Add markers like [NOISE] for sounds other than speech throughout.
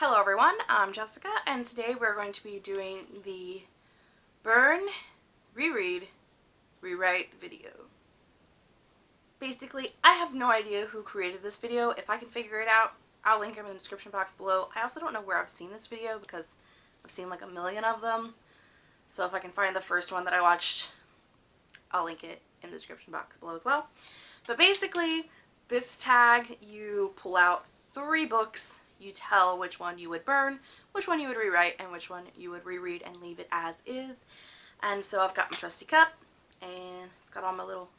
Hello everyone, I'm Jessica and today we're going to be doing the burn, reread, rewrite video. Basically, I have no idea who created this video. If I can figure it out, I'll link them in the description box below. I also don't know where I've seen this video because I've seen like a million of them. So if I can find the first one that I watched, I'll link it in the description box below as well. But basically, this tag, you pull out three books you tell which one you would burn, which one you would rewrite, and which one you would reread and leave it as is. And so I've got my trusty cup, and it's got all my little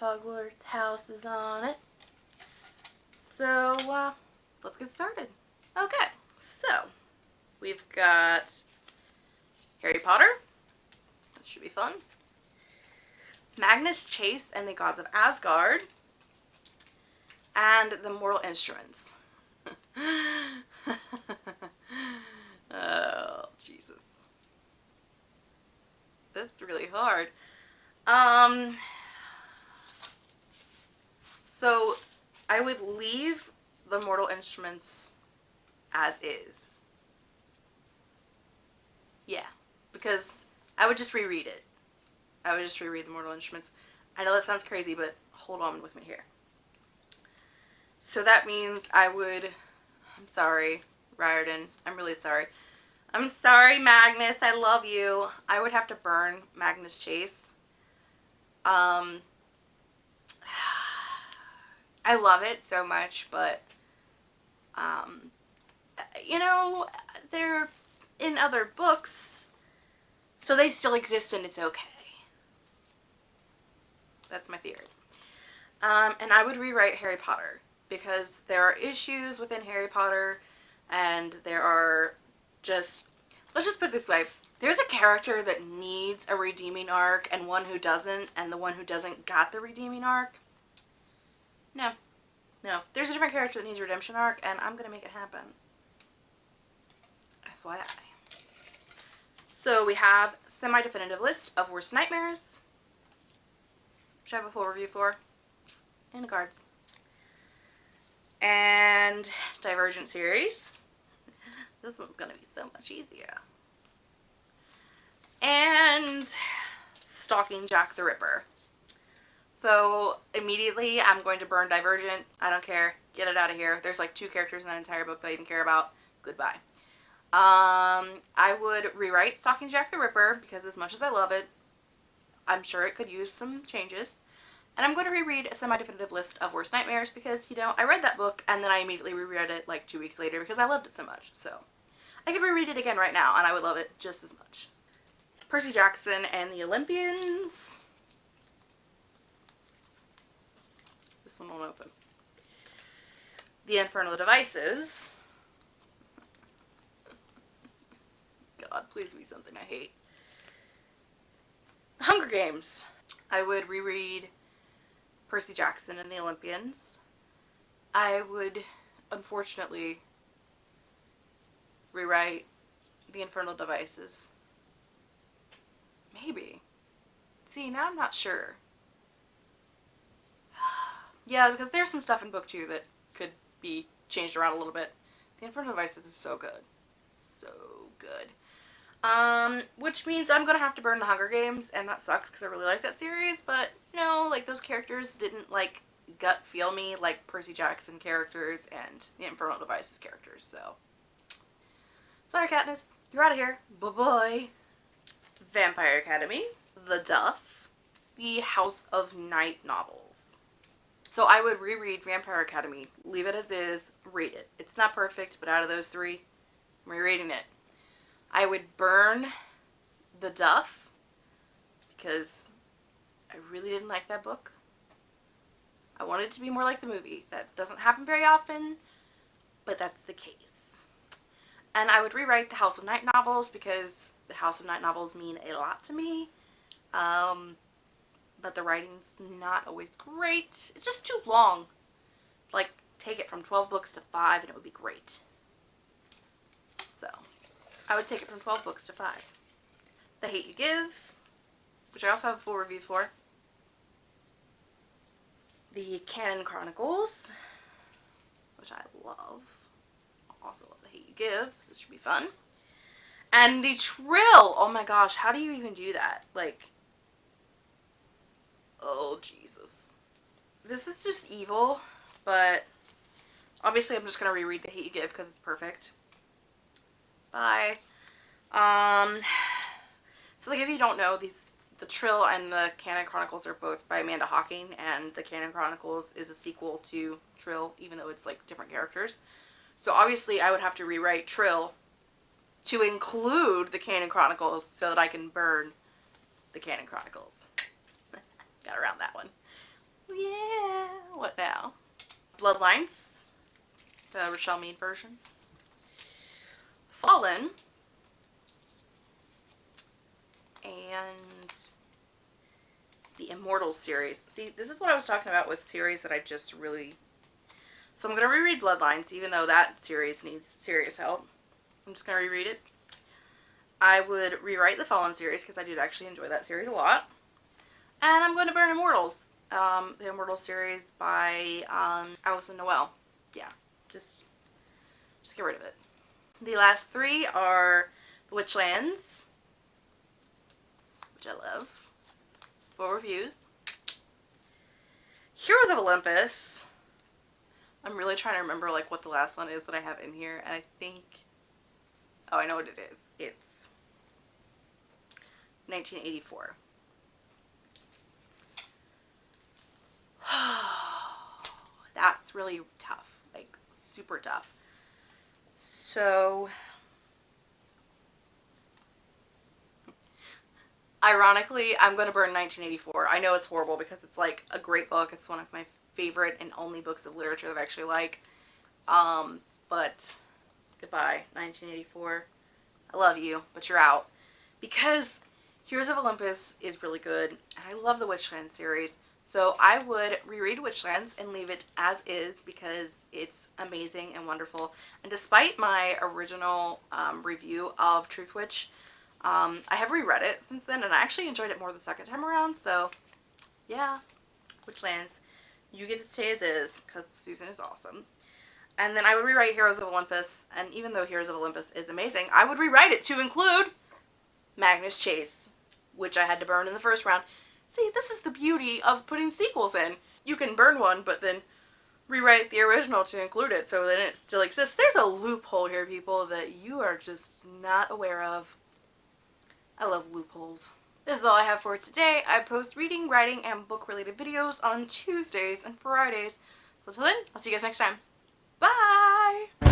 Hogwarts houses on it. So, uh, let's get started. Okay, so we've got Harry Potter. That should be fun. Magnus Chase and the Gods of Asgard. And the Mortal Instruments. [LAUGHS] oh, Jesus. That's really hard. Um, so I would leave the Mortal Instruments as is. Yeah, because I would just reread it. I would just reread the Mortal Instruments. I know that sounds crazy, but hold on with me here. So that means I would I'm sorry, Riordan. I'm really sorry. I'm sorry, Magnus. I love you. I would have to burn Magnus Chase. Um, [SIGHS] I love it so much, but, um, you know, they're in other books, so they still exist and it's okay. That's my theory. Um, and I would rewrite Harry Potter because there are issues within Harry Potter and there are just, let's just put it this way, there's a character that needs a redeeming arc and one who doesn't and the one who doesn't got the redeeming arc. No. No. There's a different character that needs a redemption arc and I'm going to make it happen. FYI. So we have semi-definitive list of worst nightmares, which I have a full review for, and cards and Divergent series. This one's going to be so much easier. And Stalking Jack the Ripper. So immediately I'm going to burn Divergent. I don't care. Get it out of here. There's like two characters in that entire book that I even care about. Goodbye. Um, I would rewrite Stalking Jack the Ripper because as much as I love it, I'm sure it could use some changes. And I'm going to reread a semi-definitive list of Worst Nightmares because, you know, I read that book and then I immediately reread it like two weeks later because I loved it so much. So I could reread it again right now and I would love it just as much. Percy Jackson and the Olympians. This one won't open. The Infernal Devices. God, please be something I hate. Hunger Games. I would reread Percy Jackson and the Olympians. I would, unfortunately, rewrite the Infernal Devices. Maybe. See, now I'm not sure. [SIGHS] yeah, because there's some stuff in book two that could be changed around a little bit. The Infernal Devices is so good. So good. Um, which means I'm gonna have to burn the Hunger Games, and that sucks because I really like that series, but no, like those characters didn't like gut feel me like Percy Jackson characters and the Infernal Devices characters, so. Sorry Katniss, you're out of here. Bye-bye. Vampire Academy, The Duff, The House of Night novels. So I would reread Vampire Academy, leave it as is, read it. It's not perfect, but out of those three, I'm rereading it. I would burn The Duff because I really didn't like that book. I wanted it to be more like the movie. That doesn't happen very often, but that's the case. And I would rewrite the House of Night novels because the House of Night novels mean a lot to me. Um, but the writing's not always great. It's just too long. Like, take it from 12 books to 5 and it would be great. I would take it from 12 books to 5. The Hate You Give, which I also have a full review for. The Kanin Chronicles, which I love. Also love The Hate You Give. So this should be fun. And the Trylle. Oh my gosh, how do you even do that? Like, oh Jesus. This is just evil, but obviously I'm just going to reread The Hate You Give because it's perfect. Bye. Um, [SIGHS] so like if you don't know, these the Trylle and the Kanin Chronicles are both by Amanda Hocking, and the Kanin Chronicles is a sequel to Trylle, even though it's like different characters. So obviously I would have to rewrite Trylle to include the Kanin Chronicles so that I can burn the Kanin Chronicles. [LAUGHS] Got around that one. Yeah, what now? Bloodlines, the Richelle Mead version. Fallen, and the Immortals series. See, this is what I was talking about with series that I just really... So I'm going to reread Bloodlines, even though that series needs serious help. I'm just going to reread it. I would rewrite the Fallen series, because I did actually enjoy that series a lot. And I'm going to burn Immortals. Um, the Immortal series by um, Alyson Noel. Yeah, just, just get rid of it. The last three are The Witchlands, which I love. Full reviews. Heroes of Olympus. I'm really trying to remember like what the last one is that I have in here. And I think, oh, I know what it is. It's 1984. [SIGHS] That's really tough, like super tough. So Ironically, I'm going to burn 1984. I know it's horrible because it's like a great book. It's one of my favorite and only books of literature that I actually like. Um, but goodbye, 1984. I love you, but you're out. Because Heroes of Olympus is really good, and I love the Witchland series. So I would reread Witchlands and leave it as is because it's amazing and wonderful. And despite my original um, review of Truthwitch, um, I have reread it since then and I actually enjoyed it more the second time around. So yeah, Witchlands, you get to stay as is because Susan is awesome. And then I would rewrite Heroes of Olympus and even though Heroes of Olympus is amazing, I would rewrite it to include Magnus Chase, which I had to burn in the first round. See, this is the beauty of putting sequels in. You can burn one, but then rewrite the original to include it so then it still exists. There's a loophole here, people, that you are just not aware of. I love loopholes. This is all I have for today. I post reading, writing, and book-related videos on Tuesdays and Fridays. Until then, I'll see you guys next time. Bye!